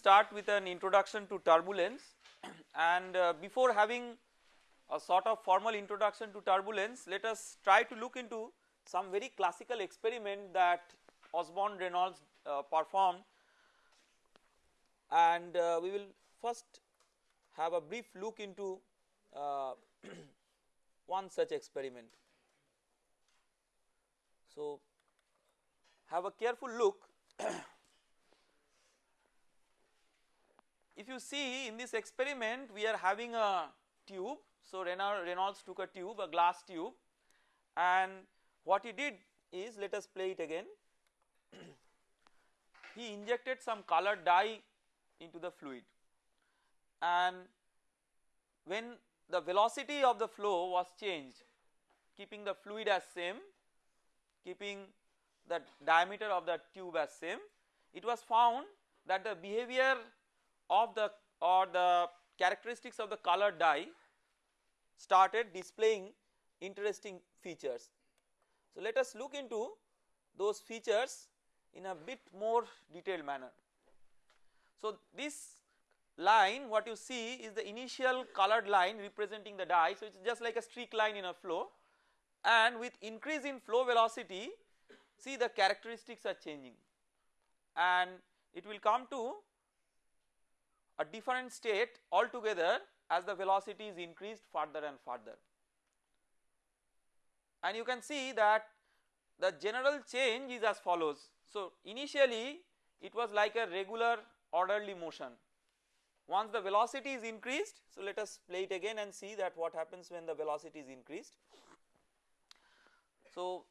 start with an introduction to turbulence. And uh, before having a sort of formal introduction to turbulence let us try to look into some very classical experiment that Osborne Reynolds uh, performed. And uh, we will first have a brief look into uh, one such experiment. So, have a careful look if you see in this experiment we are having a tube. So, Reynolds took a tube a glass tube and what he did is let us play it again. he injected some colored dye into the fluid and when the velocity of the flow was changed keeping the fluid as same keeping the diameter of the tube as same it was found that the behavior of the or the characteristics of the color dye started displaying interesting features. So, let us look into those features in a bit more detailed manner. So, this line what you see is the initial colored line representing the dye. So, it is just like a streak line in a flow and with increase in flow velocity see the characteristics are changing and it will come to a different state altogether as the velocity is increased further and further. And you can see that the general change is as follows. So, initially it was like a regular orderly motion. Once the velocity is increased, so let us play it again and see that what happens when the velocity is increased. So,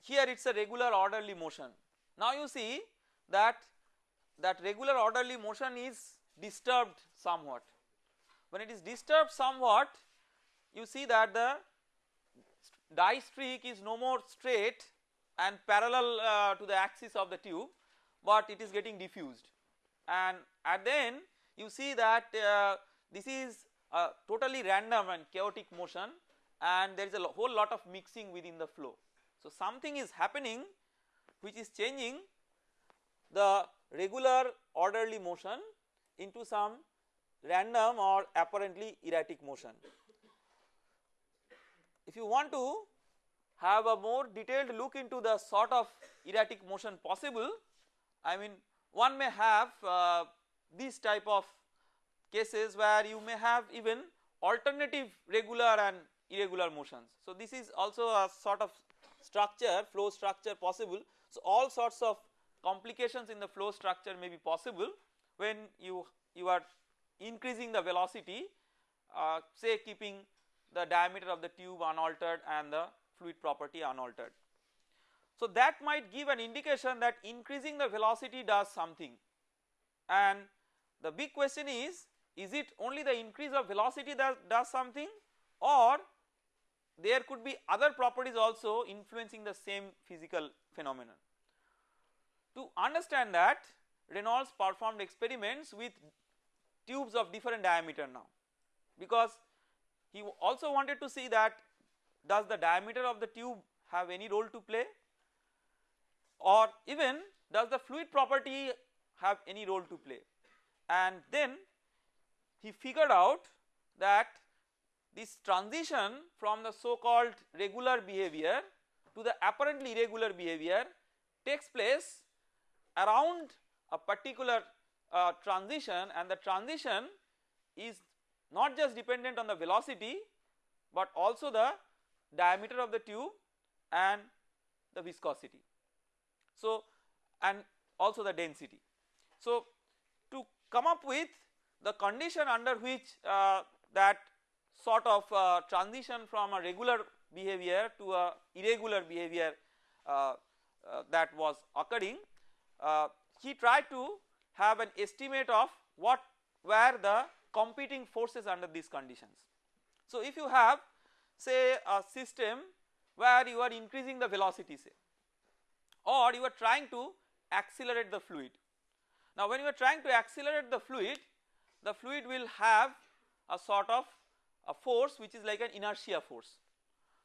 here it is a regular orderly motion. Now you see that that regular orderly motion is disturbed somewhat. When it is disturbed somewhat you see that the dye streak is no more straight and parallel uh, to the axis of the tube but it is getting diffused and at the end you see that uh, this is a totally random and chaotic motion and there is a whole lot of mixing within the flow. So something is happening which is changing the regular orderly motion into some random or apparently erratic motion. If you want to have a more detailed look into the sort of erratic motion possible, I mean one may have uh, these type of cases where you may have even alternative regular and irregular motions. So this is also a sort of structure flow structure possible. So all sorts of complications in the flow structure may be possible when you, you are increasing the velocity uh, say keeping the diameter of the tube unaltered and the fluid property unaltered. So that might give an indication that increasing the velocity does something and the big question is, is it only the increase of velocity that does something or there could be other properties also influencing the same physical phenomenon. Understand that Reynolds performed experiments with tubes of different diameter now. Because he also wanted to see that does the diameter of the tube have any role to play? Or even does the fluid property have any role to play? And then he figured out that this transition from the so called regular behavior to the apparently irregular behavior takes place around a particular uh, transition and the transition is not just dependent on the velocity but also the diameter of the tube and the viscosity. So and also the density. So to come up with the condition under which uh, that sort of uh, transition from a regular behavior to a irregular behavior uh, uh that was occurring uh, he tried to have an estimate of what were the competing forces under these conditions. So if you have say a system where you are increasing the velocity say or you are trying to accelerate the fluid. Now when you are trying to accelerate the fluid the fluid will have a sort of a force which is like an inertia force.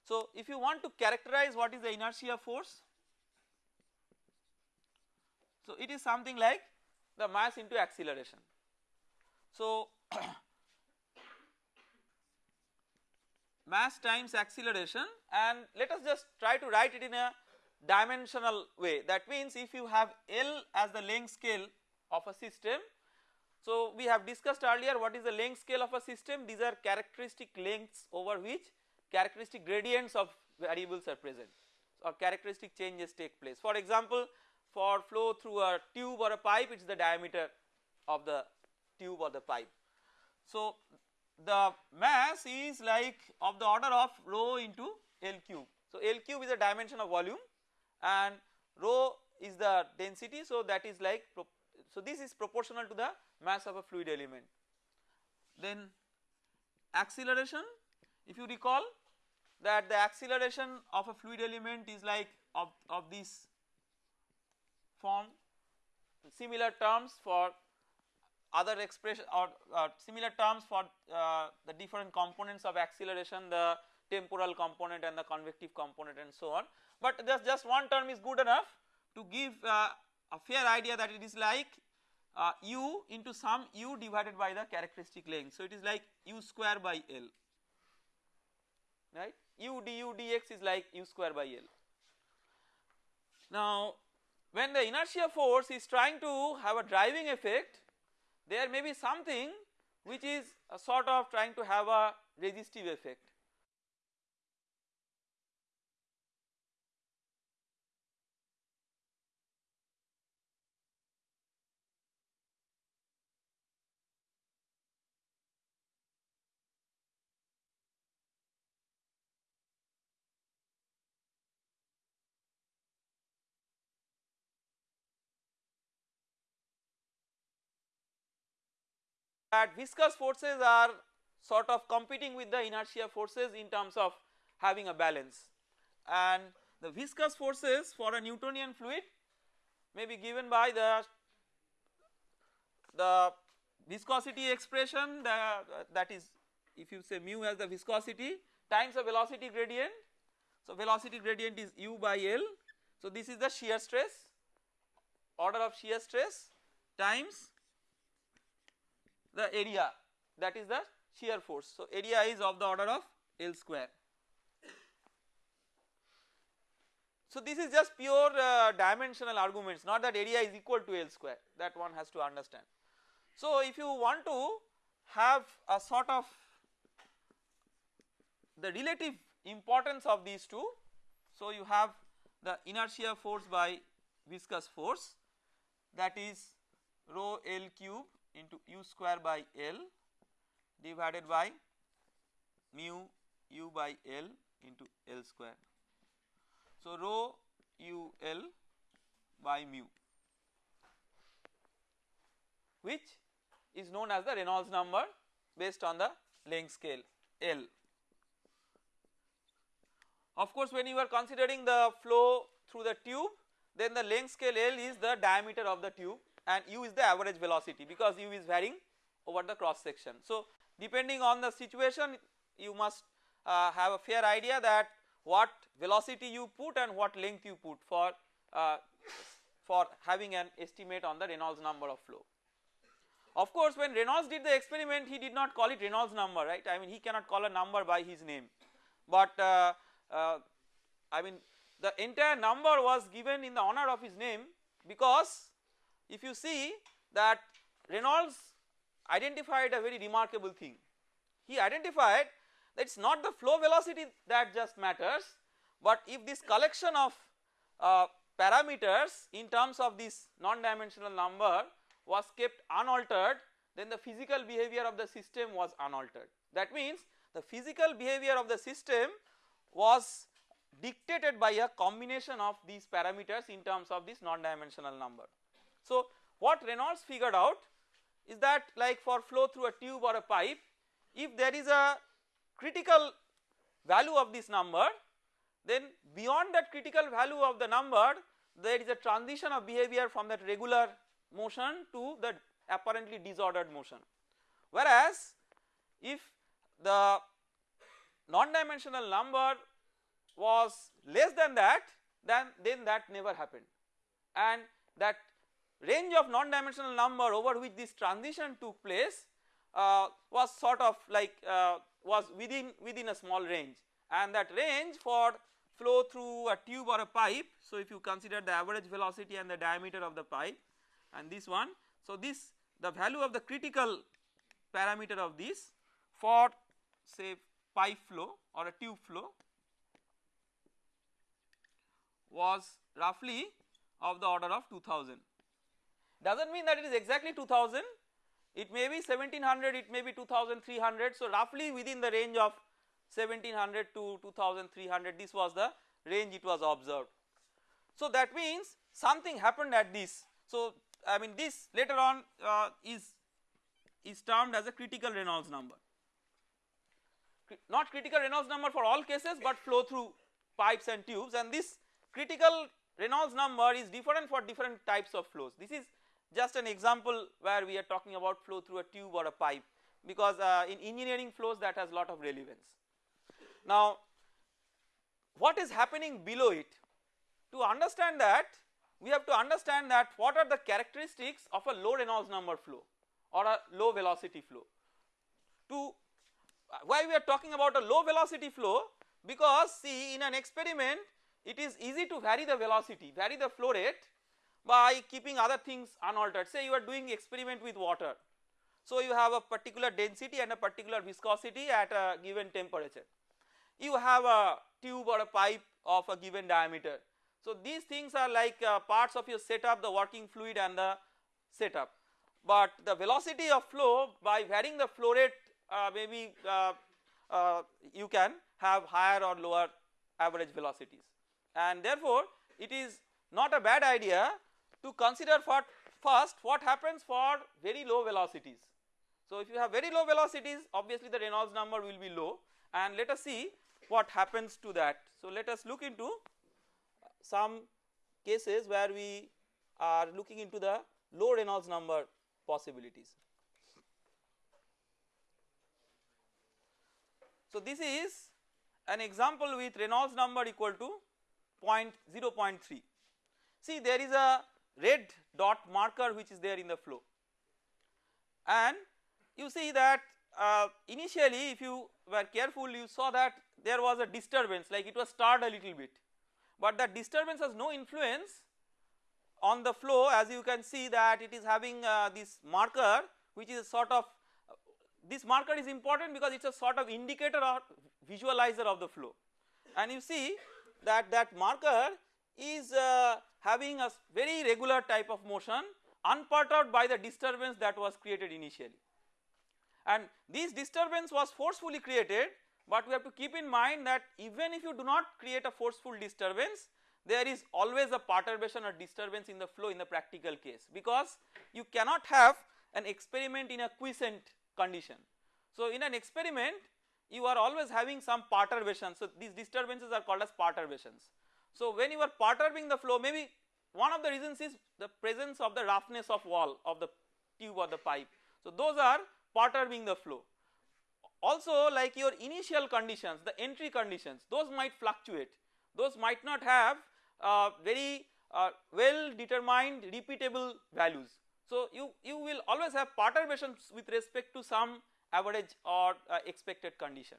So if you want to characterize what is the inertia force so, it is something like the mass into acceleration. So, mass times acceleration and let us just try to write it in a dimensional way that means if you have L as the length scale of a system. So, we have discussed earlier what is the length scale of a system these are characteristic lengths over which characteristic gradients of variables are present or characteristic changes take place. For example, for flow through a tube or a pipe it is the diameter of the tube or the pipe. So, the mass is like of the order of rho into L cube. So, L cube is a dimension of volume and rho is the density. So, that is like so this is proportional to the mass of a fluid element. Then acceleration if you recall that the acceleration of a fluid element is like of, of this form similar terms for other expression or uh, similar terms for uh, the different components of acceleration the temporal component and the convective component and so on. But just, just one term is good enough to give uh, a fair idea that it is like uh, u into some u divided by the characteristic length. So, it is like u square by L right u du dx is like u square by L. Now when the inertia force is trying to have a driving effect there may be something which is a sort of trying to have a resistive effect that viscous forces are sort of competing with the inertia forces in terms of having a balance and the viscous forces for a Newtonian fluid may be given by the the viscosity expression the, that is if you say mu as the viscosity times the velocity gradient. So, velocity gradient is u by L. So, this is the shear stress order of shear stress times the area that is the shear force. So, area is of the order of L square. So, this is just pure uh, dimensional arguments not that area is equal to L square that one has to understand. So, if you want to have a sort of the relative importance of these two. So, you have the inertia force by viscous force that is rho L cube into u square by L divided by mu u by L into L square. So, rho u L by mu which is known as the Reynolds number based on the length scale L. Of course, when you are considering the flow through the tube then the length scale L is the diameter of the tube and u is the average velocity because u is varying over the cross section. So, depending on the situation you must uh, have a fair idea that what velocity you put and what length you put for uh, for having an estimate on the Reynolds number of flow. Of course, when Reynolds did the experiment he did not call it Reynolds number right I mean he cannot call a number by his name, but uh, uh I mean the entire number was given in the honor of his name because if you see that Reynolds identified a very remarkable thing. He identified that it is not the flow velocity that just matters, but if this collection of uh, parameters in terms of this non-dimensional number was kept unaltered then the physical behavior of the system was unaltered. That means the physical behavior of the system was dictated by a combination of these parameters in terms of this non-dimensional number. So, what Reynolds figured out is that like for flow through a tube or a pipe if there is a critical value of this number then beyond that critical value of the number there is a transition of behavior from that regular motion to the apparently disordered motion. Whereas if the non-dimensional number was less than that then then that never happened and that range of non-dimensional number over which this transition took place uh, was sort of like uh, was within within a small range and that range for flow through a tube or a pipe. So, if you consider the average velocity and the diameter of the pipe and this one. So, this the value of the critical parameter of this for say pipe flow or a tube flow was roughly of the order of 2000. Does not mean that it is exactly 2000 it may be 1700 it may be 2300 so roughly within the range of 1700 to 2300 this was the range it was observed. So that means something happened at this. So I mean this later on uh, is is termed as a critical Reynolds number. Not critical Reynolds number for all cases but flow through pipes and tubes. And this critical Reynolds number is different for different types of flows. This is just an example where we are talking about flow through a tube or a pipe because uh, in engineering flows that has a lot of relevance. Now what is happening below it? To understand that we have to understand that what are the characteristics of a low Reynolds number flow or a low velocity flow. To why we are talking about a low velocity flow because see in an experiment it is easy to vary the velocity vary the flow rate by keeping other things unaltered say you are doing experiment with water. So you have a particular density and a particular viscosity at a given temperature. You have a tube or a pipe of a given diameter. So these things are like uh, parts of your setup the working fluid and the setup. But the velocity of flow by varying the flow rate uh, maybe uh, uh you can have higher or lower average velocities and therefore it is not a bad idea to consider for first what happens for very low velocities. So if you have very low velocities obviously the Reynolds number will be low and let us see what happens to that. So let us look into some cases where we are looking into the low Reynolds number possibilities. So this is an example with Reynolds number equal to point 0.3. See there is a red dot marker which is there in the flow. And you see that uh, initially if you were careful you saw that there was a disturbance like it was stirred a little bit. But that disturbance has no influence on the flow. As you can see that it is having uh, this marker which is sort of uh, this marker is important because it is a sort of indicator or visualizer of the flow. And you see that that marker is uh, having a very regular type of motion unperturbed by the disturbance that was created initially. And this disturbance was forcefully created but we have to keep in mind that even if you do not create a forceful disturbance there is always a perturbation or disturbance in the flow in the practical case because you cannot have an experiment in a quiescent condition. So in an experiment you are always having some perturbation so these disturbances are called as perturbations. So when you are perturbing the flow maybe one of the reasons is the presence of the roughness of wall of the tube or the pipe. So those are perturbing the flow. Also like your initial conditions the entry conditions those might fluctuate those might not have uh, very uh, well determined repeatable values. So you, you will always have perturbations with respect to some average or uh, expected condition.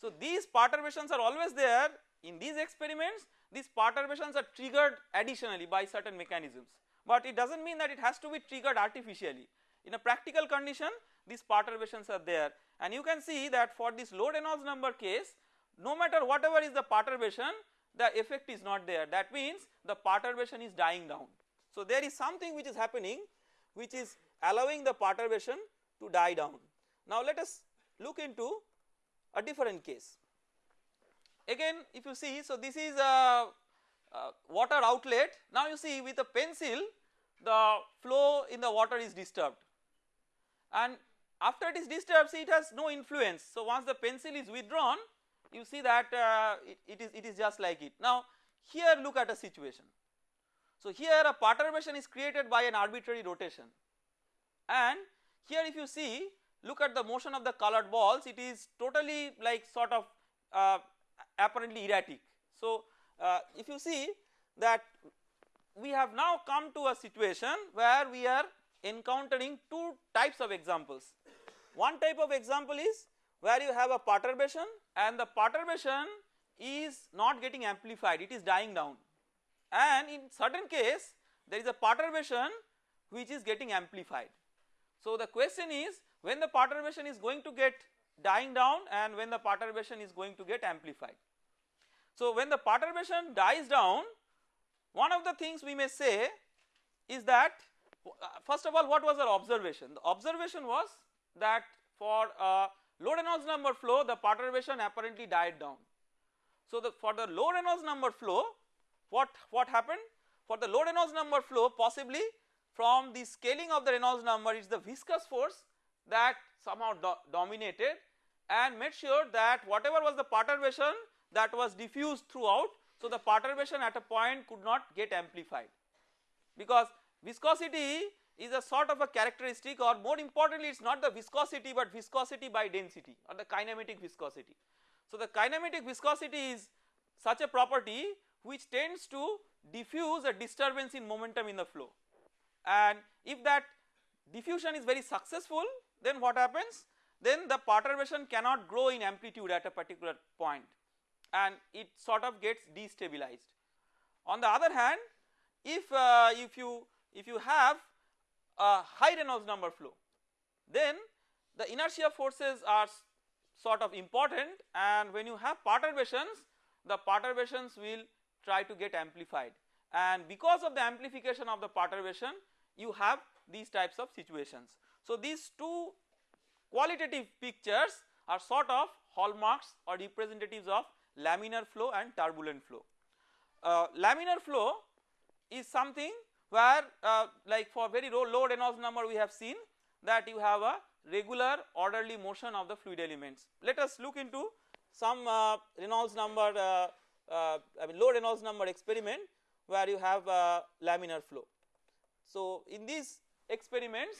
So these perturbations are always there in these experiments these perturbations are triggered additionally by certain mechanisms but it does not mean that it has to be triggered artificially. In a practical condition these perturbations are there and you can see that for this low Reynolds number case no matter whatever is the perturbation the effect is not there that means the perturbation is dying down. So there is something which is happening which is allowing the perturbation to die down. Now let us look into a different case. Again if you see so this is a, a water outlet now you see with a pencil the flow in the water is disturbed and after it is disturbed see it has no influence. So once the pencil is withdrawn you see that uh, it, it is it is just like it. Now here look at a situation. So here a perturbation is created by an arbitrary rotation and here if you see look at the motion of the colored balls it is totally like sort of uh, apparently erratic. So, uh, if you see that we have now come to a situation where we are encountering two types of examples. One type of example is where you have a perturbation and the perturbation is not getting amplified it is dying down and in certain case there is a perturbation which is getting amplified. So the question is when the perturbation is going to get dying down and when the perturbation is going to get amplified. So when the perturbation dies down one of the things we may say is that uh, first of all what was our observation? The observation was that for uh, low Reynolds number flow the perturbation apparently died down. So the for the low Reynolds number flow what, what happened? For the low Reynolds number flow possibly from the scaling of the Reynolds number it is the viscous force that somehow do dominated and made sure that whatever was the perturbation that was diffused throughout. So the perturbation at a point could not get amplified. Because viscosity is a sort of a characteristic or more importantly it is not the viscosity but viscosity by density or the kinematic viscosity. So the kinematic viscosity is such a property which tends to diffuse a disturbance in momentum in the flow. And if that diffusion is very successful then what happens? Then the perturbation cannot grow in amplitude at a particular point and it sort of gets destabilized. On the other hand if uh, if you if you have a high Reynolds number flow then the inertia forces are sort of important and when you have perturbations the perturbations will try to get amplified and because of the amplification of the perturbation you have these types of situations. So these two qualitative pictures are sort of hallmarks or representatives of laminar flow and turbulent flow. Uh, laminar flow is something where uh, like for very low, low Reynolds number we have seen that you have a regular orderly motion of the fluid elements. Let us look into some uh, Reynolds number uh, uh, I mean low Reynolds number experiment where you have laminar flow. So in these experiments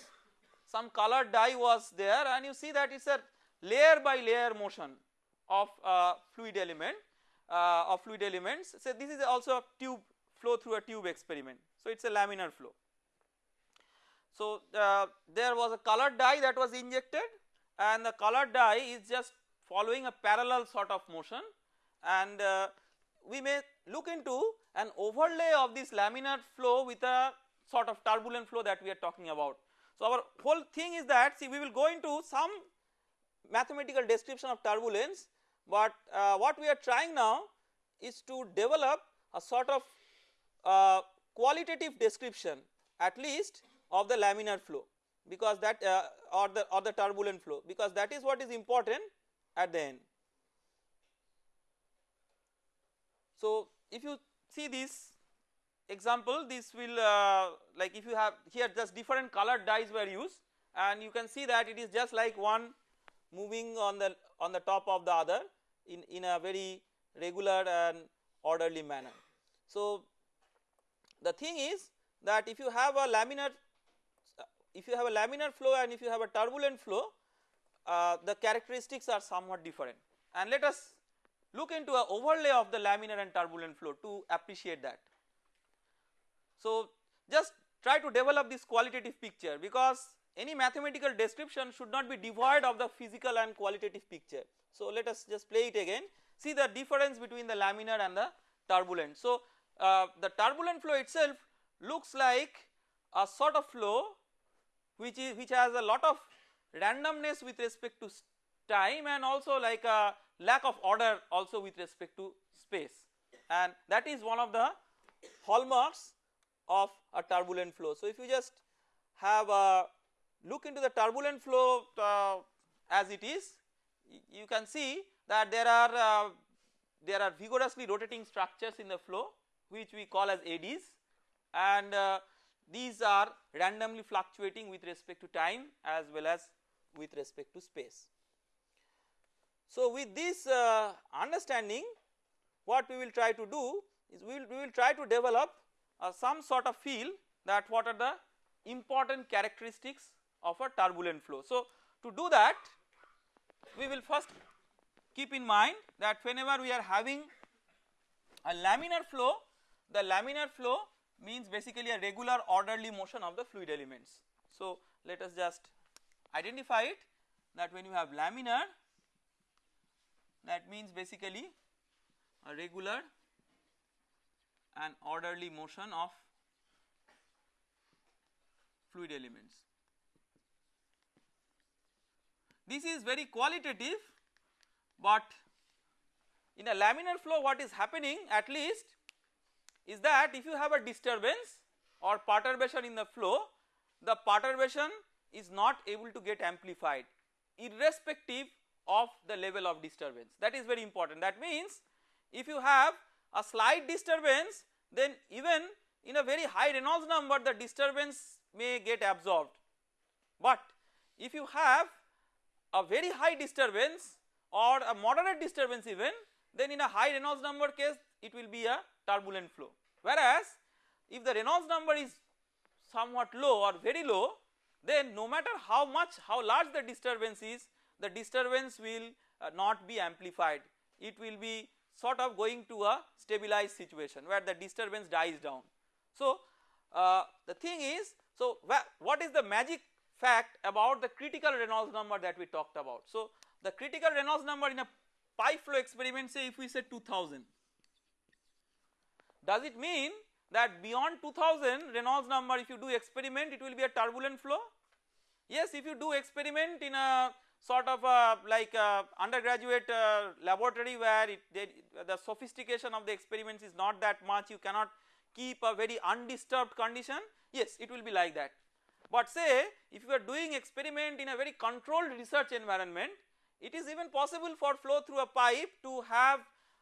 some colored dye was there and you see that it is a layer by layer motion of uh, fluid element uh, of fluid elements. So this is also a tube flow through a tube experiment. So it is a laminar flow. So uh, there was a colored dye that was injected and the colored dye is just following a parallel sort of motion and uh, we may look into an overlay of this laminar flow with a sort of turbulent flow that we are talking about. So our whole thing is that see we will go into some mathematical description of turbulence but uh, what we are trying now is to develop a sort of uh, qualitative description at least of the laminar flow because that uh, or the or the turbulent flow because that is what is important at the end. So if you see this example this will uh, like if you have here just different colored dyes were used and you can see that it is just like one moving on the on the top of the other in, in a very regular and orderly manner. So the thing is that if you have a laminar if you have a laminar flow and if you have a turbulent flow uh, the characteristics are somewhat different and let us look into a overlay of the laminar and turbulent flow to appreciate that. So just try to develop this qualitative picture because any mathematical description should not be devoid of the physical and qualitative picture. So let us just play it again see the difference between the laminar and the turbulent. So uh, the turbulent flow itself looks like a sort of flow which is which has a lot of randomness with respect to time and also like a lack of order also with respect to space and that is one of the hallmarks of a turbulent flow. So if you just have a look into the turbulent flow uh, as it is you can see that there are uh, there are vigorously rotating structures in the flow which we call as eddies and uh, these are randomly fluctuating with respect to time as well as with respect to space. So with this uh, understanding what we will try to do is we will, we will try to develop uh, some sort of feel that what are the important characteristics of a turbulent flow. So to do that we will first keep in mind that whenever we are having a laminar flow the laminar flow means basically a regular orderly motion of the fluid elements. So let us just identify it that when you have laminar that means basically a regular and orderly motion of fluid elements. This is very qualitative but in a laminar flow what is happening at least is that if you have a disturbance or perturbation in the flow the perturbation is not able to get amplified irrespective of the level of disturbance. That is very important. That means if you have a slight disturbance then even in a very high Reynolds number the disturbance may get absorbed. But if you have a very high disturbance or a moderate disturbance even then in a high Reynolds number case it will be a turbulent flow whereas if the Reynolds number is somewhat low or very low then no matter how much how large the disturbance is the disturbance will uh, not be amplified it will be sort of going to a stabilized situation where the disturbance dies down. So uh, the thing is so what is the magic fact about the critical Reynolds number that we talked about. So the critical Reynolds number in a pipe flow experiment say if we say 2000 does it mean that beyond 2000 Reynolds number if you do experiment it will be a turbulent flow yes if you do experiment in a sort of a like a undergraduate uh, laboratory where it, they, the sophistication of the experiments is not that much you cannot keep a very undisturbed condition yes it will be like that. But say if you are doing experiment in a very controlled research environment it is even possible for flow through a pipe to have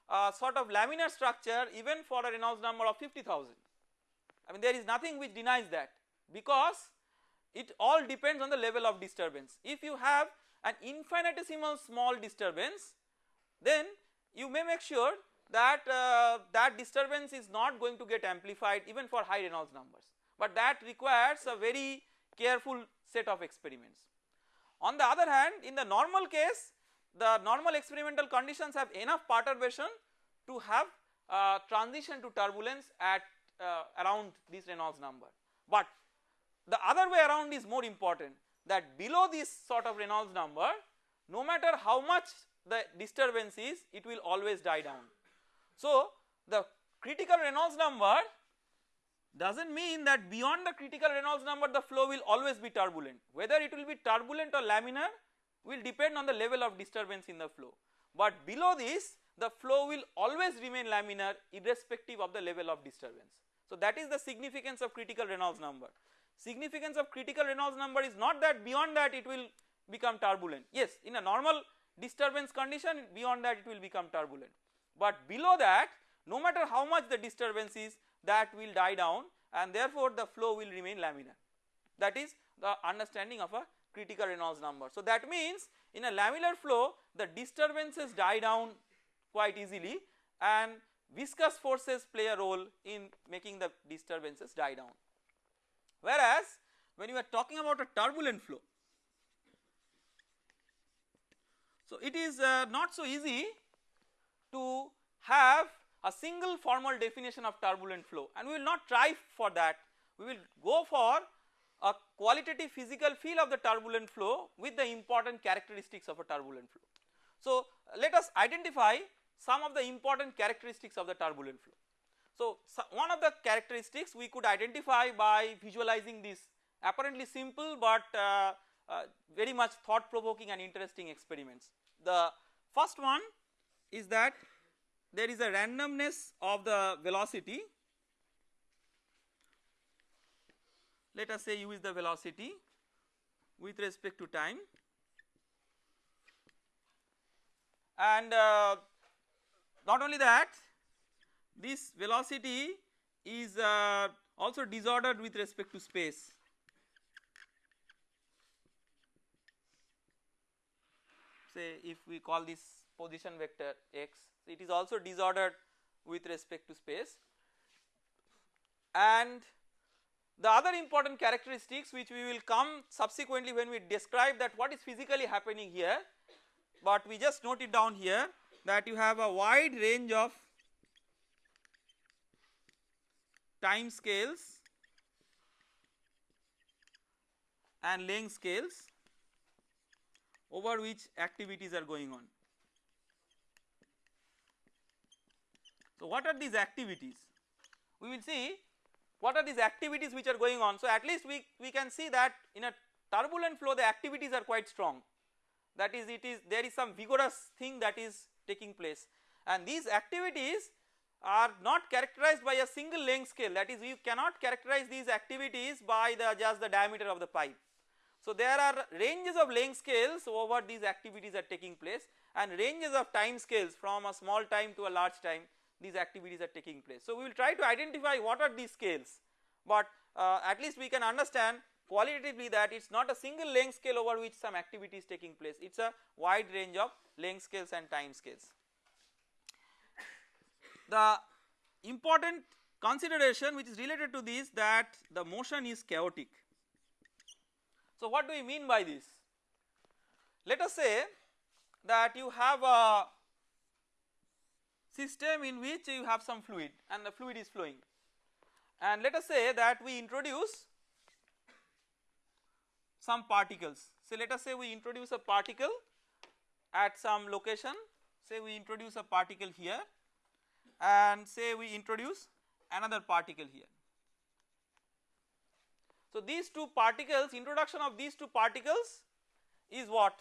a sort of laminar structure even for a Reynolds number of 50,000. I mean there is nothing which denies that because it all depends on the level of disturbance. If you have an infinitesimal small disturbance then you may make sure that uh, that disturbance is not going to get amplified even for high Reynolds numbers but that requires a very careful set of experiments. On the other hand in the normal case the normal experimental conditions have enough perturbation to have uh, transition to turbulence at uh, around this Reynolds number. But the other way around is more important that below this sort of Reynolds number no matter how much the disturbance is it will always die down. So the critical Reynolds number does not mean that beyond the critical Reynolds number the flow will always be turbulent whether it will be turbulent or laminar will depend on the level of disturbance in the flow but below this the flow will always remain laminar irrespective of the level of disturbance. So that is the significance of critical Reynolds number. Significance of critical Reynolds number is not that beyond that it will become turbulent yes in a normal disturbance condition beyond that it will become turbulent but below that no matter how much the disturbance is that will die down and therefore the flow will remain laminar that is the understanding of a critical Reynolds number. So that means in a laminar flow the disturbances die down quite easily and viscous forces play a role in making the disturbances die down. Whereas when you are talking about a turbulent flow so it is uh, not so easy to have a single formal definition of turbulent flow and we will not try for that we will go for a qualitative physical feel of the turbulent flow with the important characteristics of a turbulent flow. So let us identify some of the important characteristics of the turbulent flow. So, so one of the characteristics we could identify by visualizing this apparently simple but uh, uh, very much thought provoking and interesting experiments. The first one is that there is a randomness of the velocity. Let us say u is the velocity with respect to time. And uh, not only that this velocity is uh, also disordered with respect to space. Say if we call this position vector x it is also disordered with respect to space and the other important characteristics which we will come subsequently when we describe that what is physically happening here but we just note it down here that you have a wide range of time scales and length scales over which activities are going on. So, what are these activities? We will see what are these activities which are going on. So, at least we, we can see that in a turbulent flow the activities are quite strong that is it is there is some vigorous thing that is taking place and these activities are not characterized by a single length scale that is you cannot characterize these activities by the just the diameter of the pipe. So, there are ranges of length scales over these activities are taking place and ranges of time scales from a small time to a large time these activities are taking place. So, we will try to identify what are these scales, but uh, at least we can understand qualitatively that it is not a single length scale over which some activity is taking place it is a wide range of length scales and time scales. The important consideration which is related to this that the motion is chaotic so, what do we mean by this? Let us say that you have a system in which you have some fluid and the fluid is flowing and let us say that we introduce some particles. So, let us say we introduce a particle at some location say we introduce a particle here and say we introduce another particle here. So, these two particles introduction of these two particles is what?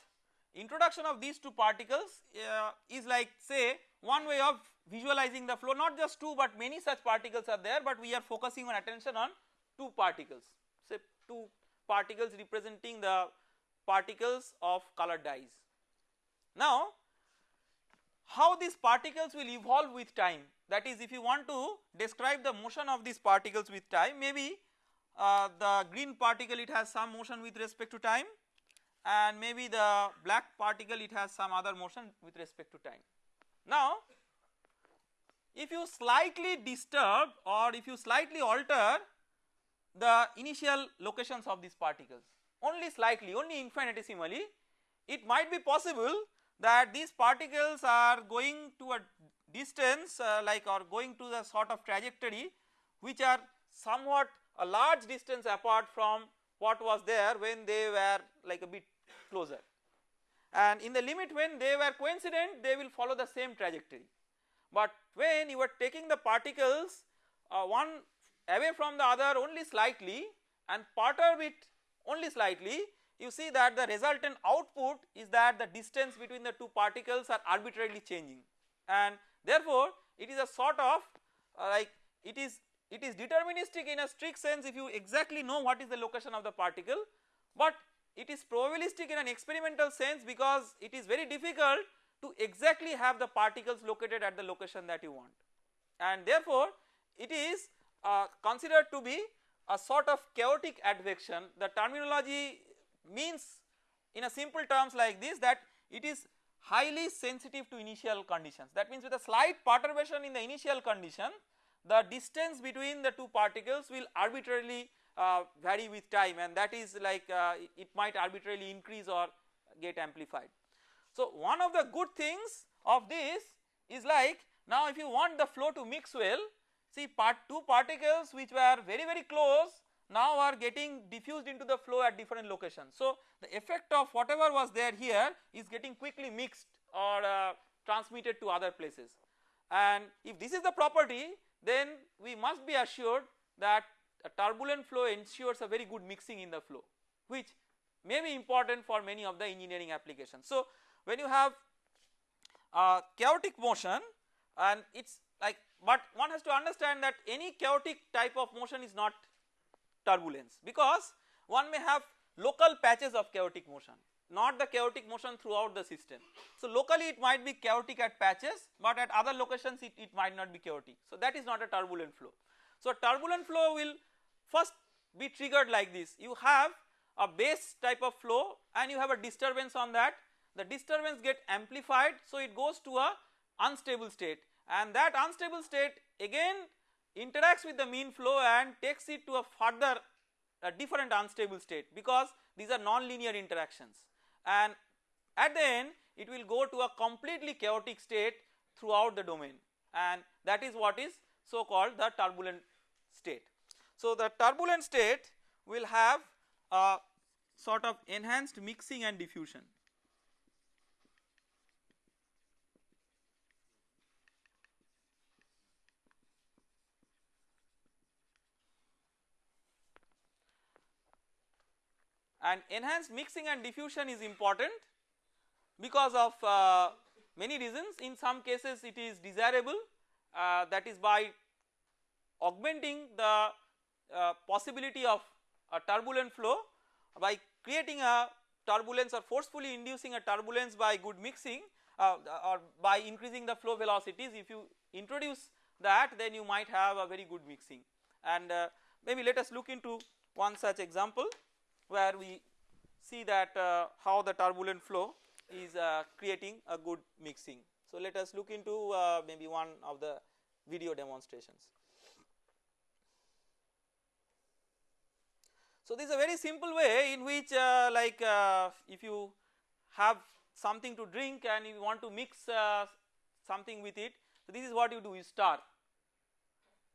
Introduction of these two particles uh, is like say one way of visualizing the flow. Not just two but many such particles are there but we are focusing on attention on two particles. Say two particles representing the particles of colored dyes. Now how these particles will evolve with time. That is if you want to describe the motion of these particles with time maybe uh, the green particle it has some motion with respect to time and maybe the black particle it has some other motion with respect to time. Now if you slightly disturb or if you slightly alter the initial locations of these particles only slightly only infinitesimally it might be possible that these particles are going to a distance uh, like or going to the sort of trajectory which are somewhat a large distance apart from what was there when they were like a bit closer and in the limit when they were coincident they will follow the same trajectory. But when you are taking the particles uh, one away from the other only slightly and perturb it only slightly you see that the resultant output is that the distance between the two particles are arbitrarily changing and therefore it is a sort of uh, like it is it is deterministic in a strict sense if you exactly know what is the location of the particle, but it is probabilistic in an experimental sense because it is very difficult to exactly have the particles located at the location that you want. And therefore it is uh, considered to be a sort of chaotic advection. The terminology means in a simple terms like this that it is highly sensitive to initial conditions. That means with a slight perturbation in the initial condition the distance between the two particles will arbitrarily uh, vary with time and that is like uh, it might arbitrarily increase or get amplified. So, one of the good things of this is like now if you want the flow to mix well see part two particles which were very very close now are getting diffused into the flow at different locations. So, the effect of whatever was there here is getting quickly mixed or uh, transmitted to other places and if this is the property then we must be assured that a turbulent flow ensures a very good mixing in the flow which may be important for many of the engineering applications. So, when you have chaotic motion and it is like but one has to understand that any chaotic type of motion is not turbulence because one may have local patches of chaotic motion not the chaotic motion throughout the system. So, locally it might be chaotic at patches but at other locations it, it might not be chaotic. So, that is not a turbulent flow. So, turbulent flow will first be triggered like this. You have a base type of flow and you have a disturbance on that. The disturbance get amplified so it goes to a unstable state. And that unstable state again interacts with the mean flow and takes it to a further a different unstable state because these are non-linear interactions. And at the end it will go to a completely chaotic state throughout the domain. And that is what is so called the turbulent state. So the turbulent state will have a sort of enhanced mixing and diffusion. and enhanced mixing and diffusion is important because of uh, many reasons in some cases it is desirable uh, that is by augmenting the uh, possibility of a turbulent flow by creating a turbulence or forcefully inducing a turbulence by good mixing uh, or by increasing the flow velocities if you introduce that then you might have a very good mixing and uh, maybe let us look into one such example where we see that uh, how the turbulent flow is uh, creating a good mixing. So let us look into uh, maybe one of the video demonstrations. So this is a very simple way in which uh, like uh, if you have something to drink and you want to mix uh, something with it, so this is what you do you stir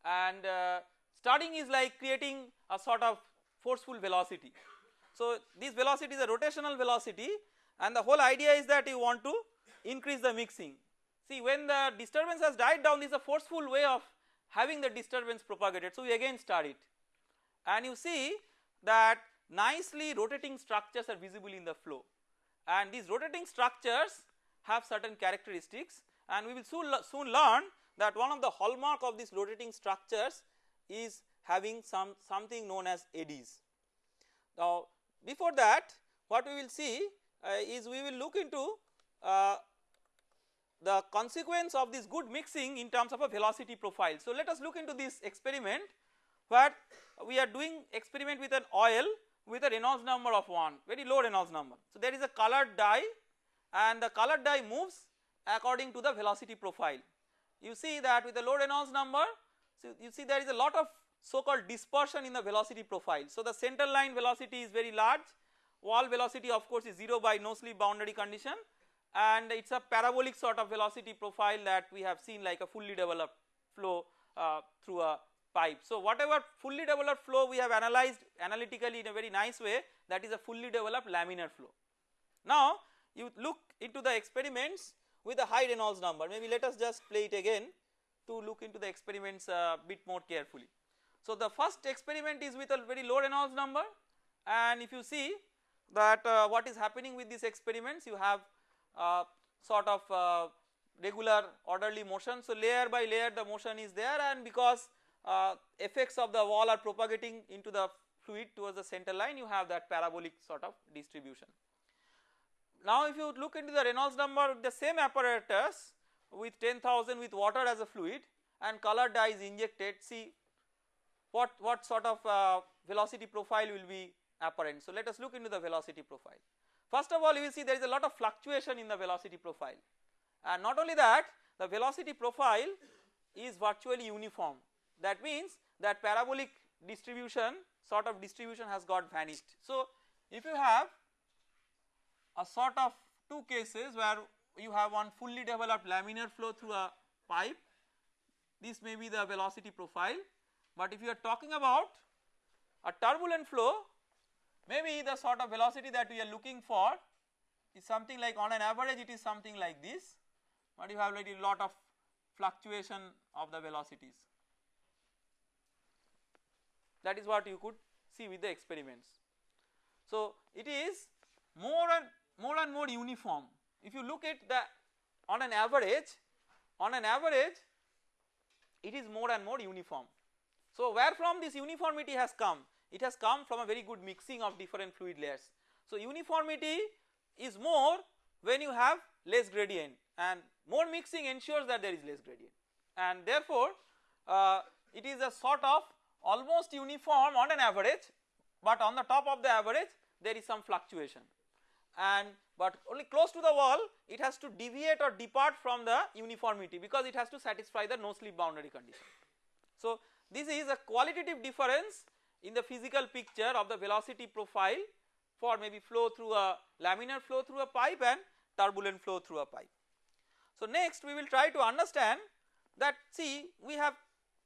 and starting is like creating a sort of forceful velocity so this velocity is a rotational velocity and the whole idea is that you want to increase the mixing. See when the disturbance has died down this is a forceful way of having the disturbance propagated. So we again start it and you see that nicely rotating structures are visible in the flow and these rotating structures have certain characteristics and we will soon, soon learn that one of the hallmark of these rotating structures is having some something known as eddies. Now before that what we will see uh, is we will look into uh, the consequence of this good mixing in terms of a velocity profile. So let us look into this experiment where we are doing experiment with an oil with a Reynolds number of 1 very low Reynolds number. So there is a colored dye and the colored dye moves according to the velocity profile. You see that with a low Reynolds number so you see there is a lot of so called dispersion in the velocity profile. So the center line velocity is very large, wall velocity of course is 0 by no slip boundary condition and it is a parabolic sort of velocity profile that we have seen like a fully developed flow uh, through a pipe. So whatever fully developed flow we have analyzed analytically in a very nice way that is a fully developed laminar flow. Now you look into the experiments with a high Reynolds number maybe let us just play it again to look into the experiments a uh, bit more carefully. So the first experiment is with a very low Reynolds number and if you see that uh, what is happening with these experiments you have uh, sort of uh, regular orderly motion. So layer by layer the motion is there and because uh, effects of the wall are propagating into the fluid towards the center line you have that parabolic sort of distribution. Now if you look into the Reynolds number the same apparatus with 10,000 with water as a fluid and color dye is injected see what, what sort of uh, velocity profile will be apparent. So let us look into the velocity profile. First of all you will see there is a lot of fluctuation in the velocity profile and not only that the velocity profile is virtually uniform that means that parabolic distribution sort of distribution has got vanished. So if you have a sort of two cases where you have one fully developed laminar flow through a pipe this may be the velocity profile but if you are talking about a turbulent flow maybe the sort of velocity that we are looking for is something like on an average it is something like this but you have like a lot of fluctuation of the velocities. That is what you could see with the experiments. So it is more and more and more uniform. If you look at the on an average on an average it is more and more uniform. So where from this uniformity has come? It has come from a very good mixing of different fluid layers. So uniformity is more when you have less gradient and more mixing ensures that there is less gradient and therefore uh, it is a sort of almost uniform on an average but on the top of the average there is some fluctuation and but only close to the wall it has to deviate or depart from the uniformity because it has to satisfy the no slip boundary condition. So this is a qualitative difference in the physical picture of the velocity profile for maybe flow through a laminar flow through a pipe and turbulent flow through a pipe. So next we will try to understand that see we have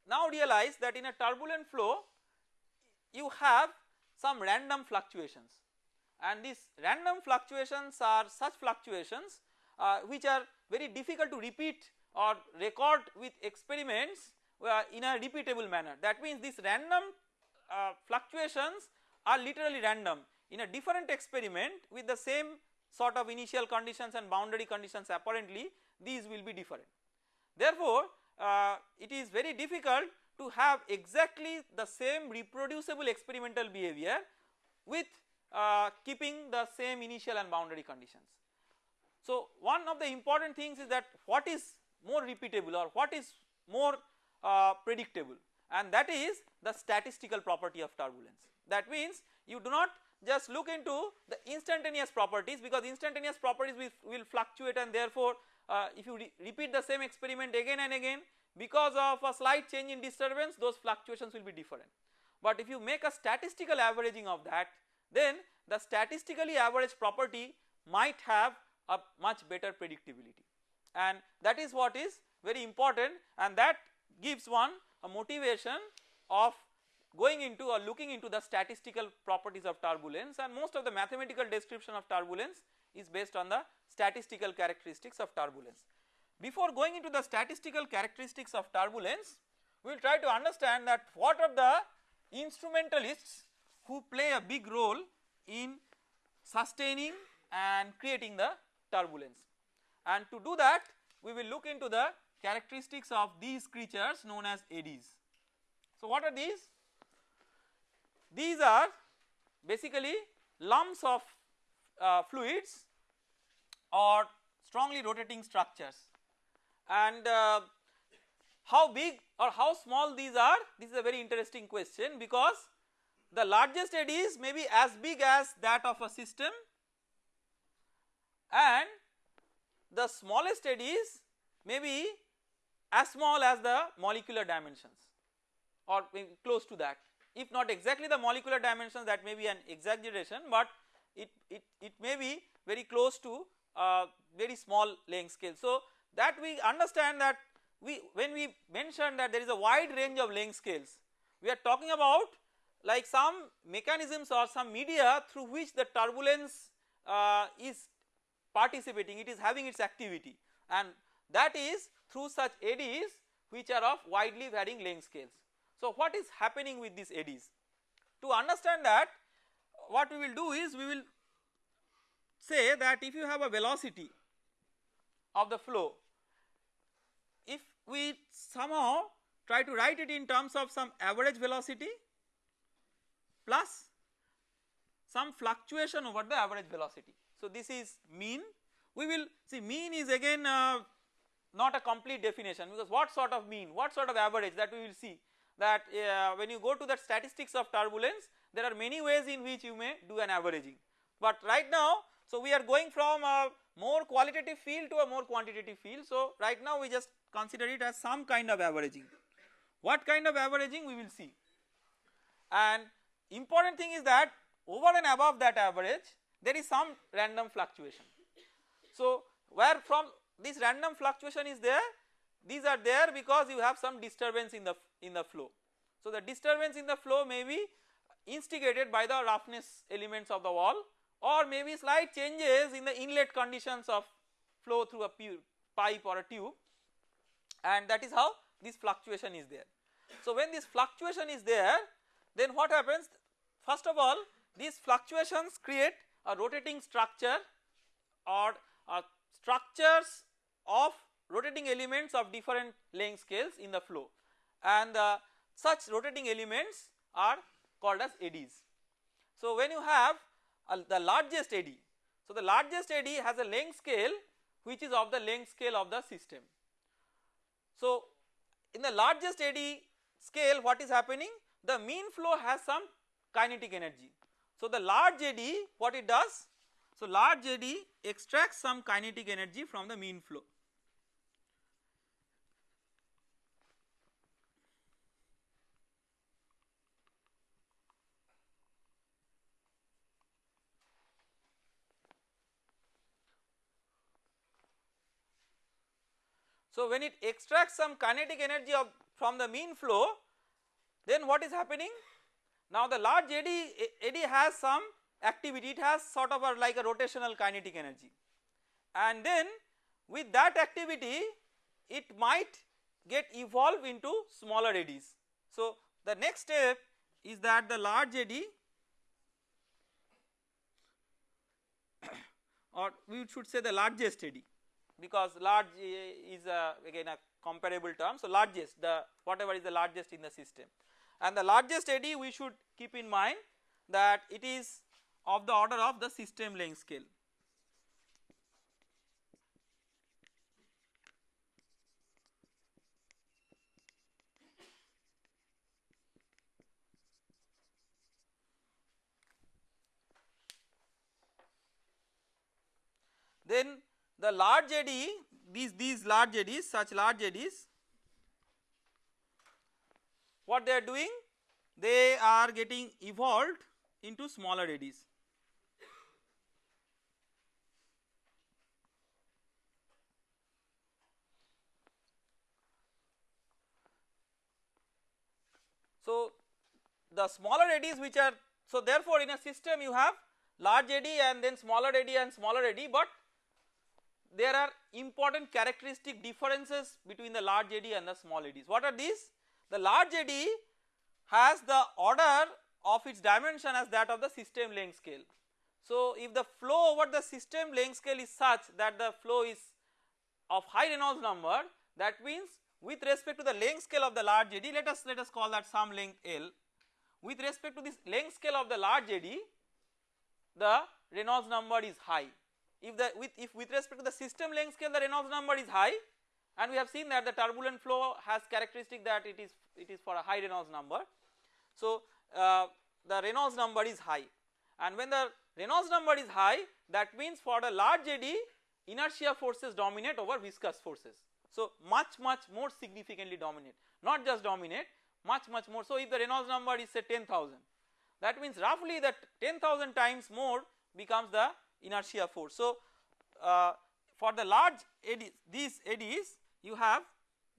now realize that in a turbulent flow you have some random fluctuations. And these random fluctuations are such fluctuations uh, which are very difficult to repeat or record with experiments uh, in a repeatable manner. That means these random uh, fluctuations are literally random. In a different experiment with the same sort of initial conditions and boundary conditions apparently these will be different. Therefore, uh, it is very difficult to have exactly the same reproducible experimental behavior with uh, keeping the same initial and boundary conditions. So, one of the important things is that what is more repeatable or what is more uh, predictable and that is the statistical property of turbulence. That means you do not just look into the instantaneous properties because instantaneous properties will, will fluctuate and therefore uh, if you re repeat the same experiment again and again because of a slight change in disturbance those fluctuations will be different. But if you make a statistical averaging of that then the statistically averaged property might have a much better predictability and that is what is very important and that gives one a motivation of going into or looking into the statistical properties of turbulence and most of the mathematical description of turbulence is based on the statistical characteristics of turbulence. Before going into the statistical characteristics of turbulence, we will try to understand that what are the instrumentalists who play a big role in sustaining and creating the turbulence. And to do that we will look into the characteristics of these creatures known as eddies. So what are these? These are basically lumps of uh, fluids or strongly rotating structures. And uh, how big or how small these are this is a very interesting question because the largest eddies may be as big as that of a system and the smallest eddies may be as small as the molecular dimensions or close to that. If not exactly the molecular dimensions that may be an exaggeration but it, it, it may be very close to uh, very small length scale. So that we understand that we when we mention that there is a wide range of length scales we are talking about like some mechanisms or some media through which the turbulence uh, is participating it is having its activity and that is through such eddies which are of widely varying length scales. So what is happening with these eddies? To understand that what we will do is we will say that if you have a velocity of the flow if we somehow try to write it in terms of some average velocity plus some fluctuation over the average velocity. So this is mean we will see mean is again uh, not a complete definition because what sort of mean what sort of average that we will see that uh, when you go to the statistics of turbulence there are many ways in which you may do an averaging. But right now so we are going from a more qualitative field to a more quantitative field so right now we just consider it as some kind of averaging. What kind of averaging we will see and important thing is that over and above that average there is some random fluctuation. So where from this random fluctuation is there these are there because you have some disturbance in the in the flow. So the disturbance in the flow may be instigated by the roughness elements of the wall or maybe slight changes in the inlet conditions of flow through a pipe or a tube and that is how this fluctuation is there. So when this fluctuation is there then what happens first of all these fluctuations create a rotating structure or uh, structures of rotating elements of different length scales in the flow and uh, such rotating elements are called as eddies. So when you have uh, the largest eddy, so the largest eddy has a length scale which is of the length scale of the system. So in the largest eddy scale what is happening the mean flow has some kinetic energy. So the large eddy what it does so large eddy extracts some kinetic energy from the mean flow So when it extracts some kinetic energy of from the mean flow then what is happening? Now the large eddy eddy has some activity. It has sort of a like a rotational kinetic energy. And then with that activity it might get evolved into smaller eddies. So the next step is that the large eddy or we should say the largest eddy because large is a, again a comparable term. So largest the whatever is the largest in the system and the largest eddy we should keep in mind that it is of the order of the system length scale. Then the large eddy these these large eddies such large eddies what they are doing they are getting evolved into smaller eddies. So the smaller eddies which are so therefore in a system you have large eddy and then smaller eddy and smaller eddy but there are important characteristic differences between the large eddy and the small eddies. What are these? The large eddy has the order of its dimension as that of the system length scale. So if the flow over the system length scale is such that the flow is of high Reynolds number that means with respect to the length scale of the large eddy let us let us call that some length L with respect to this length scale of the large eddy the Reynolds number is high if the with if with respect to the system length scale the Reynolds number is high and we have seen that the turbulent flow has characteristic that it is it is for a high Reynolds number. So uh, the Reynolds number is high and when the Reynolds number is high that means for the large eddy inertia forces dominate over viscous forces. So much much more significantly dominate not just dominate much much more. So if the Reynolds number is say 10,000 that means roughly that 10,000 times more becomes the inertia force. So uh, for the large eddies these eddies you have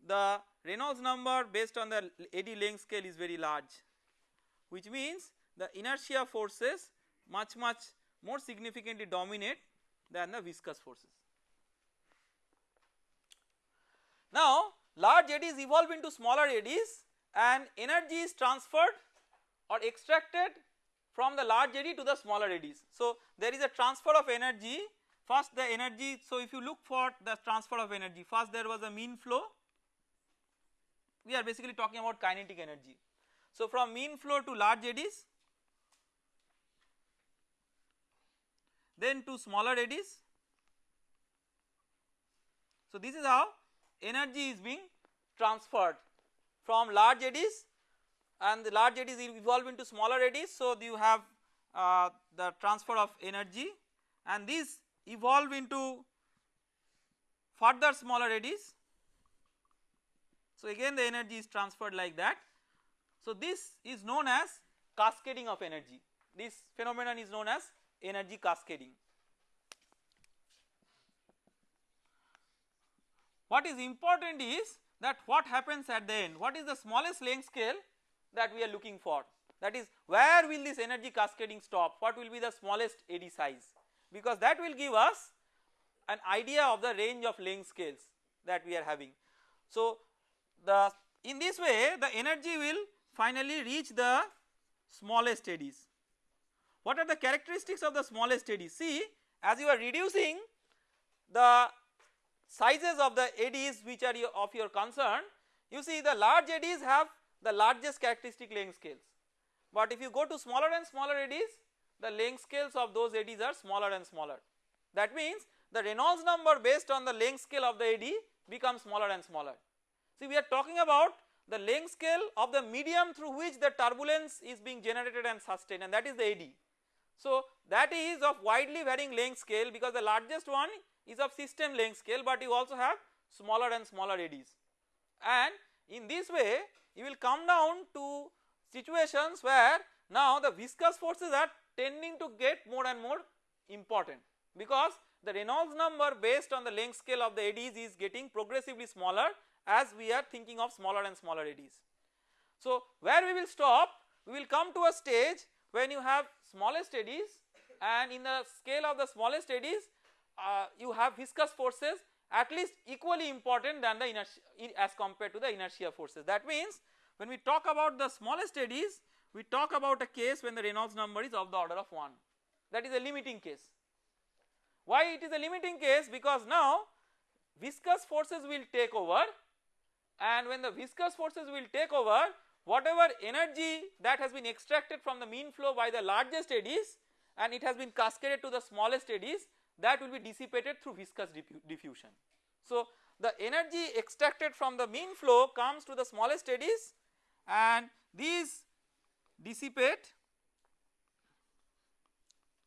the Reynolds number based on the eddy length scale is very large which means the inertia forces much much more significantly dominate than the viscous forces. Now large eddies evolve into smaller eddies and energy is transferred or extracted from the large eddy to the smaller eddies. So there is a transfer of energy first the energy so if you look for the transfer of energy first there was a mean flow we are basically talking about kinetic energy. So from mean flow to large eddies then to smaller eddies. So this is how energy is being transferred from large eddies and the large eddies evolve into smaller eddies. So you have uh, the transfer of energy and these evolve into further smaller eddies. So again the energy is transferred like that. So this is known as cascading of energy. This phenomenon is known as energy cascading. What is important is that what happens at the end, what is the smallest length scale that we are looking for that is where will this energy cascading stop, what will be the smallest eddy size because that will give us an idea of the range of length scales that we are having. So the in this way the energy will finally reach the smallest eddies. What are the characteristics of the smallest eddies? See as you are reducing the sizes of the eddies which are of your concern you see the large eddies have the largest characteristic length scales but if you go to smaller and smaller eddies the length scales of those eddies are smaller and smaller. That means the Reynolds number based on the length scale of the eddy becomes smaller and smaller. See we are talking about the length scale of the medium through which the turbulence is being generated and sustained and that is the eddy. So that is of widely varying length scale because the largest one is of system length scale but you also have smaller and smaller eddies and in this way you will come down to situations where now the viscous forces are tending to get more and more important because the Reynolds number based on the length scale of the eddies is getting progressively smaller as we are thinking of smaller and smaller eddies. So where we will stop we will come to a stage when you have smallest eddies and in the scale of the smallest eddies uh, you have viscous forces at least equally important than the inertia as compared to the inertia forces. That means when we talk about the smallest eddies we talk about a case when the Reynolds number is of the order of 1 that is a limiting case. Why it is a limiting case because now viscous forces will take over and when the viscous forces will take over whatever energy that has been extracted from the mean flow by the largest eddies and it has been cascaded to the smallest eddies that will be dissipated through viscous diffusion. So the energy extracted from the mean flow comes to the smallest eddies and these dissipate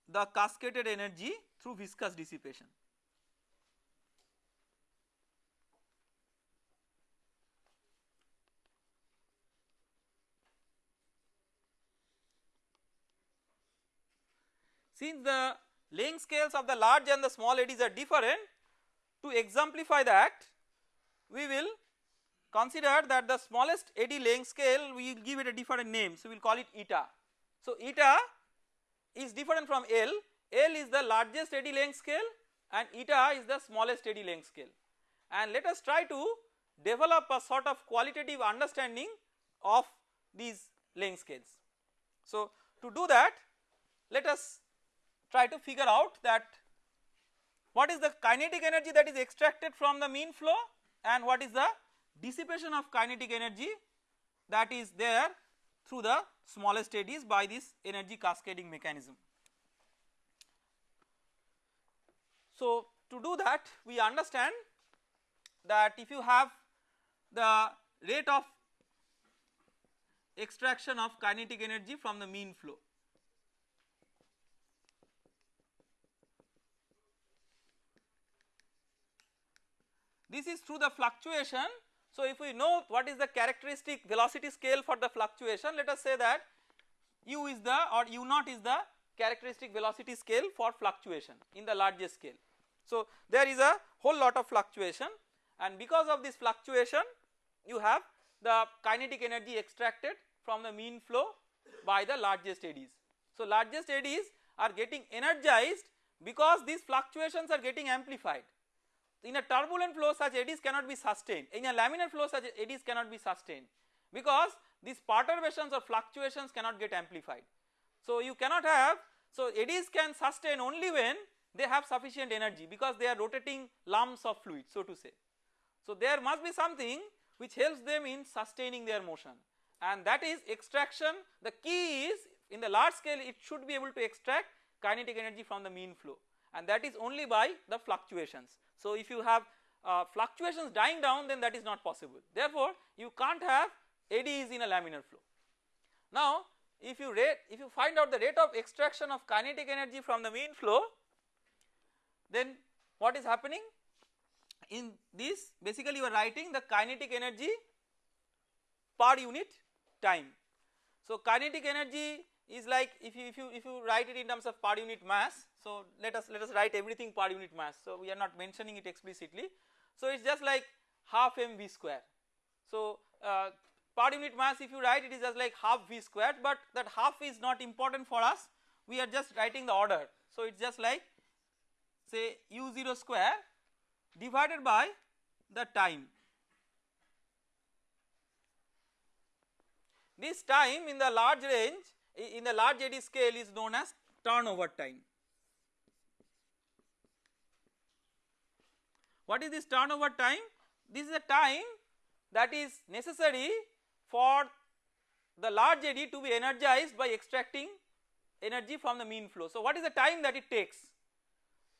the cascaded energy through viscous dissipation. Since the length scales of the large and the small eddies are different to exemplify that we will consider that the smallest eddy length scale we will give it a different name so we will call it eta. So eta is different from L, L is the largest eddy length scale and eta is the smallest eddy length scale and let us try to develop a sort of qualitative understanding of these length scales. So to do that let us try to figure out that what is the kinetic energy that is extracted from the mean flow and what is the dissipation of kinetic energy that is there through the smallest eddies by this energy cascading mechanism. So to do that we understand that if you have the rate of extraction of kinetic energy from the mean flow This is through the fluctuation. So if we know what is the characteristic velocity scale for the fluctuation let us say that u is the or u naught is the characteristic velocity scale for fluctuation in the largest scale. So there is a whole lot of fluctuation and because of this fluctuation you have the kinetic energy extracted from the mean flow by the largest eddies. So largest eddies are getting energized because these fluctuations are getting amplified in a turbulent flow such eddies cannot be sustained in a laminar flow such eddies cannot be sustained because these perturbations or fluctuations cannot get amplified. So you cannot have so eddies can sustain only when they have sufficient energy because they are rotating lumps of fluid so to say. So there must be something which helps them in sustaining their motion and that is extraction the key is in the large scale it should be able to extract kinetic energy from the mean flow and that is only by the fluctuations. So if you have uh, fluctuations dying down then that is not possible therefore you can't have eddies in a laminar flow. Now if you rate if you find out the rate of extraction of kinetic energy from the mean flow then what is happening in this basically you are writing the kinetic energy per unit time. So kinetic energy is like if you if you if you write it in terms of per unit mass so let us let us write everything per unit mass. So we are not mentioning it explicitly. So it's just like half mv square. So uh, per unit mass if you write it is just like half v squared but that half is not important for us. We are just writing the order. So it's just like say u0 square divided by the time. This time in the large range in the large eddy scale is known as turnover time. What is this turnover time? This is a time that is necessary for the large eddy to be energized by extracting energy from the mean flow. So what is the time that it takes?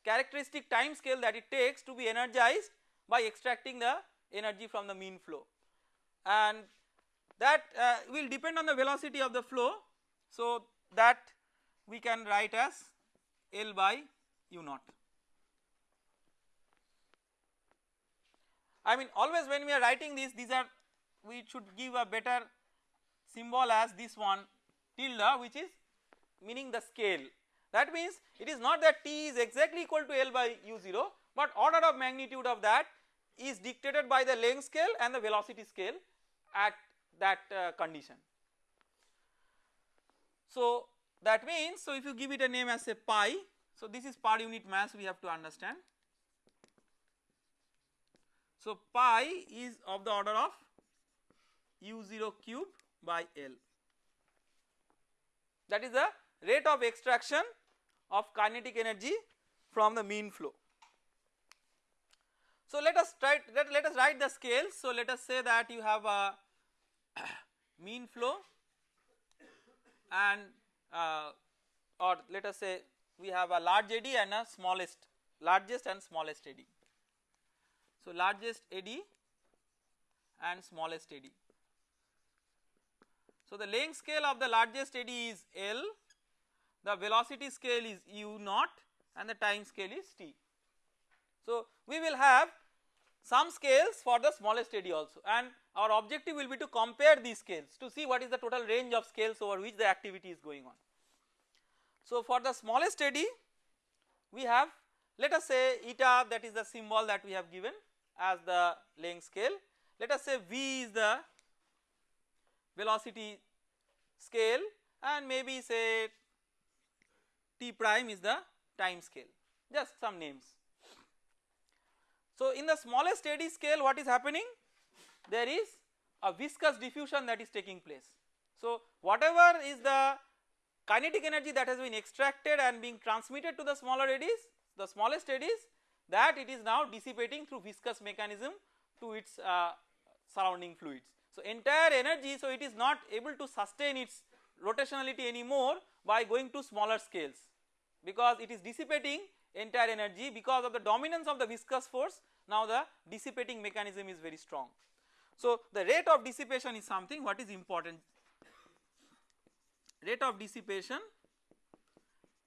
Characteristic time scale that it takes to be energized by extracting the energy from the mean flow and that uh, will depend on the velocity of the flow so that we can write as L by U naught. I mean always when we are writing this these are we should give a better symbol as this one tilde which is meaning the scale that means it is not that T is exactly equal to L by U0 but order of magnitude of that is dictated by the length scale and the velocity scale at that uh, condition. So that means so if you give it a name as a pi so this is per unit mass we have to understand. So pi is of the order of u0 cube by L that is the rate of extraction of kinetic energy from the mean flow. So let us try let, let us write the scales. So let us say that you have a mean flow and uh, or let us say we have a large eddy and a smallest largest and smallest eddy. So largest eddy and smallest eddy. So the length scale of the largest eddy is L, the velocity scale is u naught and the time scale is t. So we will have some scales for the smallest eddy also and our objective will be to compare these scales to see what is the total range of scales over which the activity is going on. So for the smallest eddy we have let us say eta that is the symbol that we have given as the length scale let us say v is the velocity scale and maybe say t prime is the time scale just some names. So in the smallest eddy scale what is happening there is a viscous diffusion that is taking place. So whatever is the kinetic energy that has been extracted and being transmitted to the smaller eddies the smallest eddies that it is now dissipating through viscous mechanism to its uh, surrounding fluids. So entire energy so it is not able to sustain its rotationality anymore by going to smaller scales because it is dissipating entire energy because of the dominance of the viscous force now the dissipating mechanism is very strong. So the rate of dissipation is something what is important rate of dissipation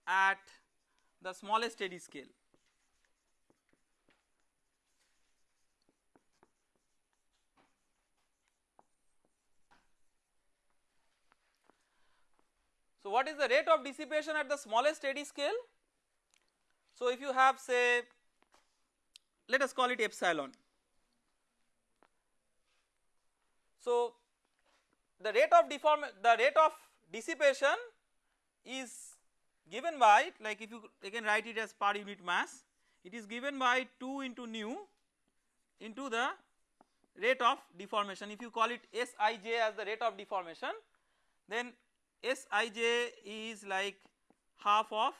at the smallest eddy scale. So what is the rate of dissipation at the smallest eddy scale? So if you have say let us call it epsilon. So the rate of deform the rate of dissipation is given by like if you again write it as per unit mass it is given by 2 into nu into the rate of deformation if you call it Sij as the rate of deformation then Sij is like half of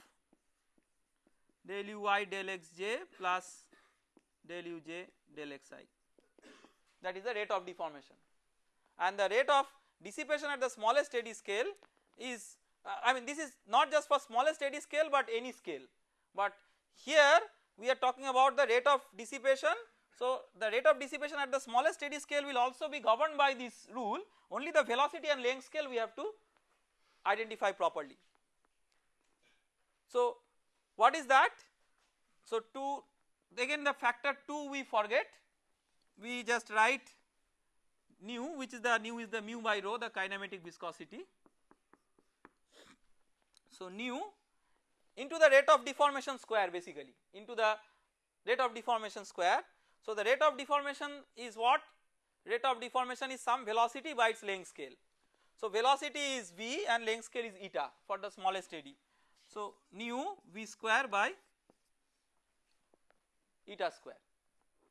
del uy del xj plus del uj del xi that is the rate of deformation. And the rate of dissipation at the smallest eddy scale is uh, I mean this is not just for smallest eddy scale but any scale. But here we are talking about the rate of dissipation. So the rate of dissipation at the smallest eddy scale will also be governed by this rule. Only the velocity and length scale we have to identify properly. So what is that? So 2 again the factor 2 we forget we just write nu which is the nu is the mu by rho the kinematic viscosity. So nu into the rate of deformation square basically into the rate of deformation square. So the rate of deformation is what? Rate of deformation is some velocity by its length scale. So velocity is v and length scale is eta for the smallest eddy. So nu v square by eta square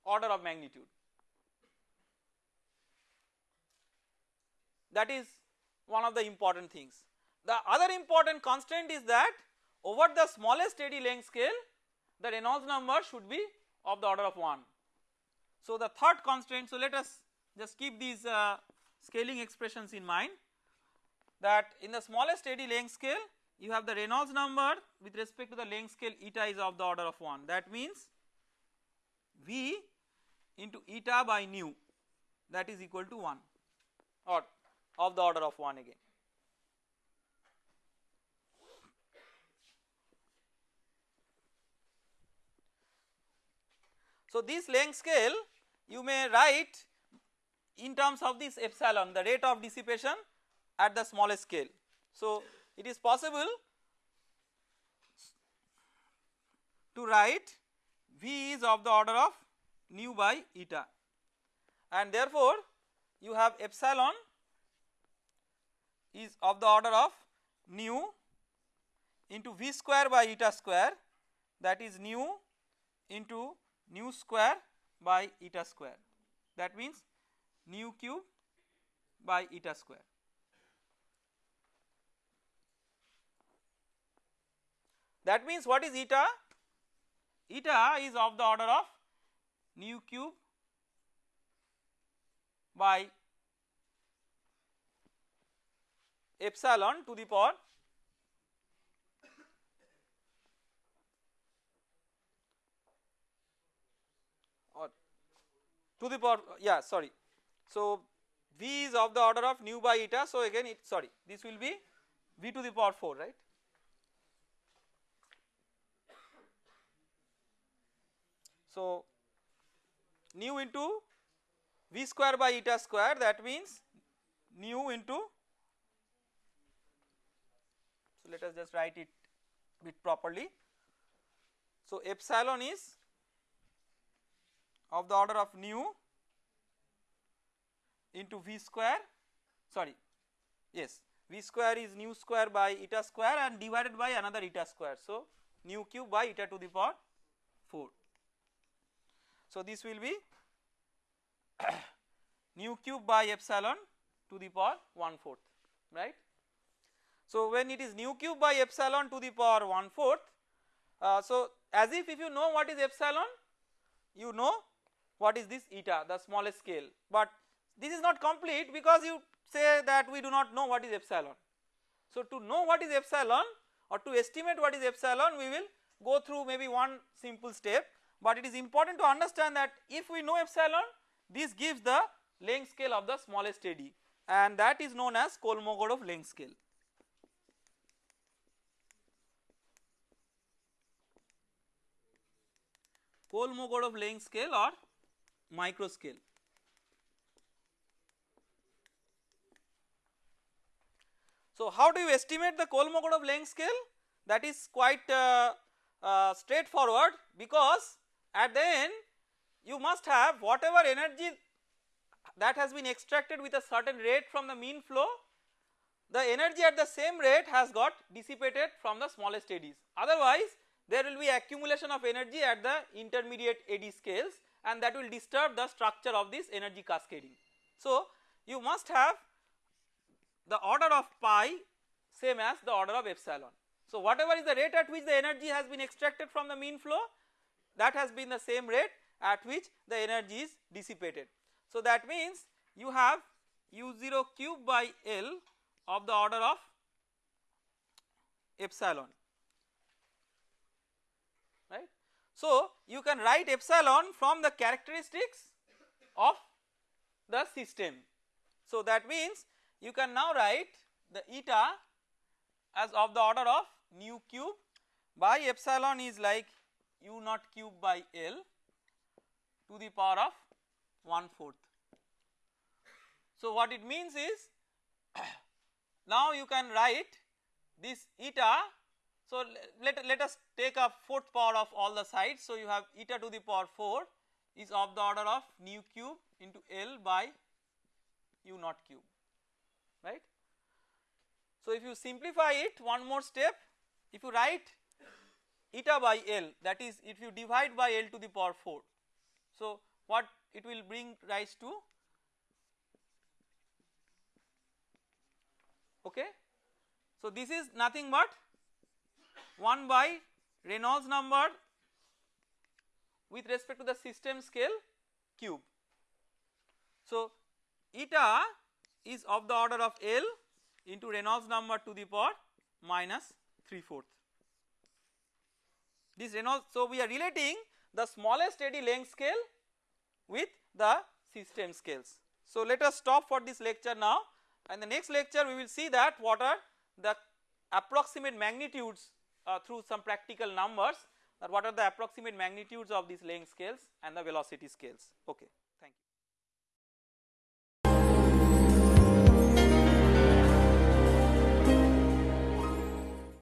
order of magnitude. that is one of the important things. The other important constraint is that over the smallest eddy length scale the Reynolds number should be of the order of 1. So the third constraint so let us just keep these uh, scaling expressions in mind that in the smallest eddy length scale you have the Reynolds number with respect to the length scale eta is of the order of 1 that means V into eta by nu that is equal to 1 or of the order of 1 again. So this length scale you may write in terms of this epsilon the rate of dissipation at the smallest scale. So it is possible to write V is of the order of nu by eta and therefore you have epsilon is of the order of nu into v square by eta square that is nu into nu square by eta square that means nu cube by eta square. That means what is eta? Eta is of the order of nu cube by epsilon to the power or to the power yeah sorry. So V is of the order of nu by eta so again it sorry this will be V to the power 4 right. So nu into V square by eta square that means nu into so let us just write it bit properly. So epsilon is of the order of nu into V square sorry yes V square is nu square by eta square and divided by another eta square so nu cube by eta to the power 4. So this will be nu cube by epsilon to the power 1 fourth right. So when it is nu cube by epsilon to the power 1 fourth uh, so as if if you know what is epsilon you know what is this eta the smallest scale but this is not complete because you say that we do not know what is epsilon. So to know what is epsilon or to estimate what is epsilon we will go through maybe one simple step but it is important to understand that if we know epsilon this gives the length scale of the smallest eddy and that is known as Kolmogorov length scale. Kolmogorov length scale or micro scale. So how do you estimate the Kolmogorov length scale that is quite uh, uh, straightforward because at the end you must have whatever energy that has been extracted with a certain rate from the mean flow the energy at the same rate has got dissipated from the smallest eddies otherwise there will be accumulation of energy at the intermediate eddy scales and that will disturb the structure of this energy cascading. So you must have the order of pi same as the order of epsilon. So whatever is the rate at which the energy has been extracted from the mean flow that has been the same rate at which the energy is dissipated. So that means you have u0 cube by L of the order of epsilon right. So you can write epsilon from the characteristics of the system. So that means you can now write the eta as of the order of nu cube by epsilon is like u naught cube by L to the power of 1 fourth. So what it means is now you can write this eta so let, let us take a fourth power of all the sides so you have eta to the power 4 is of the order of nu cube into L by u naught cube right. So if you simplify it one more step if you write eta by L that is if you divide by L to the power 4. So what it will bring rise to okay. So this is nothing but 1 by Reynolds number with respect to the system scale cube. So eta is of the order of L into Reynolds number to the power minus 3 fourth. This Reynolds so we are relating the smallest eddy length scale with the system scales. So let us stop for this lecture now and the next lecture we will see that what are the approximate magnitudes uh, through some practical numbers what are the approximate magnitudes of these length scales and the velocity scales okay.